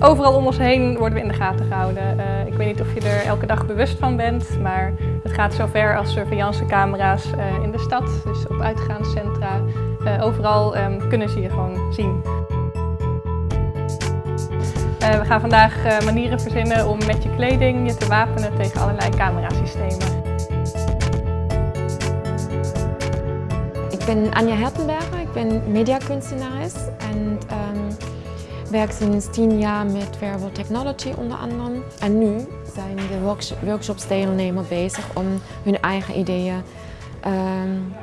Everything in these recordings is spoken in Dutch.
Overal om ons heen worden we in de gaten gehouden. Uh, ik weet niet of je er elke dag bewust van bent, maar het gaat zover als surveillancecamera's uh, in de stad, dus op uitgaanscentra. Uh, overal um, kunnen ze je gewoon zien. we gaan vandaag manieren verzinnen om met je kleding je te wapenen tegen allerlei camerasystemen. Ik ben Anja Hertenberger, ik ben mediakunstenares en um, werk sinds tien jaar met Wearable Technology onder andere. En nu zijn de workshopsdeelnemers bezig om hun eigen ideeën um,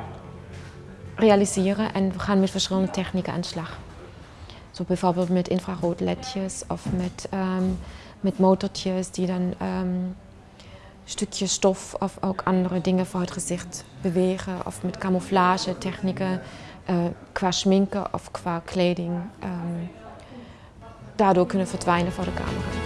realiseren en we gaan met verschillende technieken aan de slag. Zo bijvoorbeeld met infraroodledjes of met, um, met motortjes die dan um, stukjes stof of ook andere dingen voor het gezicht bewegen. Of met camouflage technieken uh, qua schminken of qua kleding. Daardoor kunnen verdwijnen voor de camera.